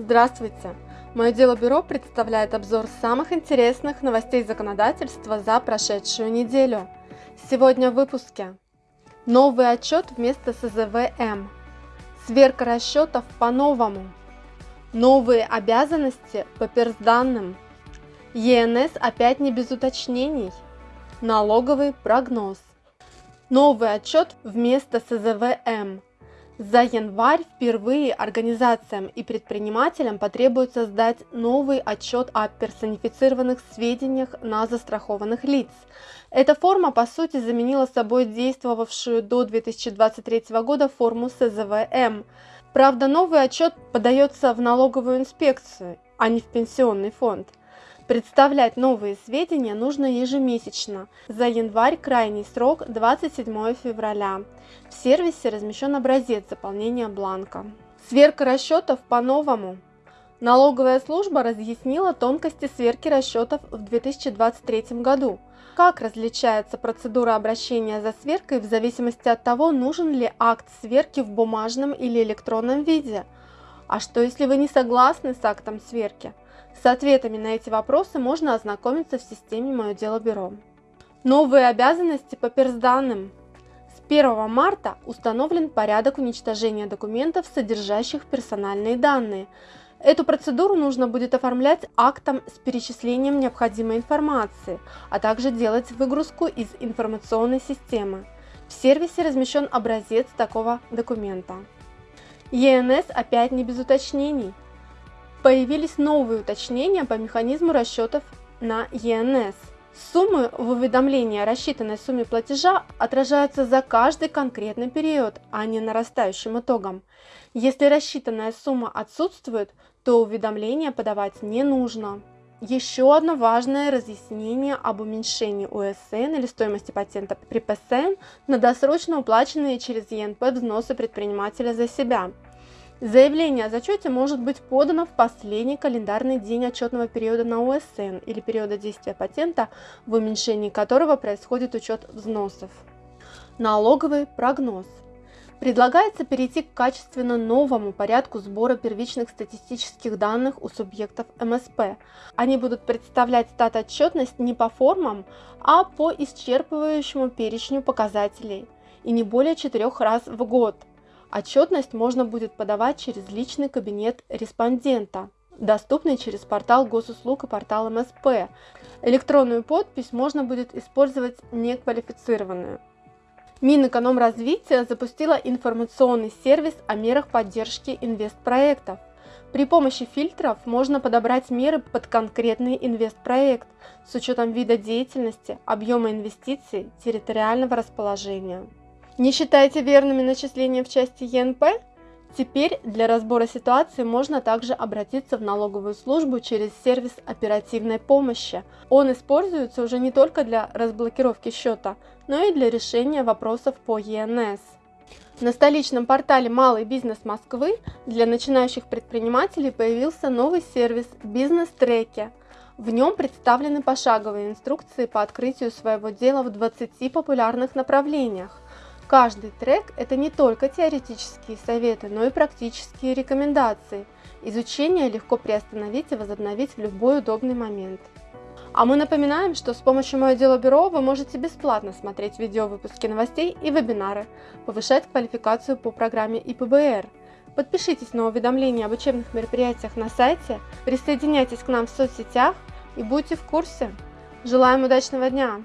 Здравствуйте! Мое дело бюро представляет обзор самых интересных новостей законодательства за прошедшую неделю. Сегодня в выпуске. Новый отчет вместо СЗВМ. Сверка расчетов по-новому. Новые обязанности по персданным. ЕНС опять не без уточнений. Налоговый прогноз. Новый отчет вместо СЗВМ. За январь впервые организациям и предпринимателям потребуется сдать новый отчет о персонифицированных сведениях на застрахованных лиц. Эта форма, по сути, заменила собой действовавшую до 2023 года форму СЗВМ. Правда, новый отчет подается в налоговую инспекцию, а не в пенсионный фонд. Представлять новые сведения нужно ежемесячно. За январь крайний срок 27 февраля. В сервисе размещен образец заполнения бланка. Сверка расчетов по-новому. Налоговая служба разъяснила тонкости сверки расчетов в 2023 году. Как различается процедура обращения за сверкой в зависимости от того, нужен ли акт сверки в бумажном или электронном виде. А что если вы не согласны с актом сверки? С ответами на эти вопросы можно ознакомиться в системе «Мое дело бюро». Новые обязанности по персданным. С 1 марта установлен порядок уничтожения документов, содержащих персональные данные. Эту процедуру нужно будет оформлять актом с перечислением необходимой информации, а также делать выгрузку из информационной системы. В сервисе размещен образец такого документа. ЕНС опять не без уточнений. Появились новые уточнения по механизму расчетов на ЕНС. Суммы в уведомлении о рассчитанной сумме платежа отражаются за каждый конкретный период, а не нарастающим итогом. Если рассчитанная сумма отсутствует, то уведомление подавать не нужно. Еще одно важное разъяснение об уменьшении УСН или стоимости патента при ПСН на досрочно уплаченные через ЕНП взносы предпринимателя за себя – Заявление о зачете может быть подано в последний календарный день отчетного периода на УСН или периода действия патента, в уменьшении которого происходит учет взносов. Налоговый прогноз. Предлагается перейти к качественно новому порядку сбора первичных статистических данных у субъектов МСП. Они будут представлять стат-отчетность не по формам, а по исчерпывающему перечню показателей и не более четырех раз в год – Отчетность можно будет подавать через личный кабинет респондента, доступный через портал госуслуг и портал МСП. Электронную подпись можно будет использовать неквалифицированную. Минэкономразвития запустила информационный сервис о мерах поддержки инвестпроектов. При помощи фильтров можно подобрать меры под конкретный инвестпроект с учетом вида деятельности, объема инвестиций, территориального расположения. Не считаете верными начисления в части ЕНП? Теперь для разбора ситуации можно также обратиться в налоговую службу через сервис оперативной помощи. Он используется уже не только для разблокировки счета, но и для решения вопросов по ЕНС. На столичном портале «Малый бизнес Москвы» для начинающих предпринимателей появился новый сервис «Бизнес-треки». В нем представлены пошаговые инструкции по открытию своего дела в 20 популярных направлениях. Каждый трек – это не только теоретические советы, но и практические рекомендации. Изучение легко приостановить и возобновить в любой удобный момент. А мы напоминаем, что с помощью Мое Дело Бюро вы можете бесплатно смотреть видео-выпуски новостей и вебинары, повышать квалификацию по программе ИПБР. Подпишитесь на уведомления об учебных мероприятиях на сайте, присоединяйтесь к нам в соцсетях и будьте в курсе. Желаем удачного дня!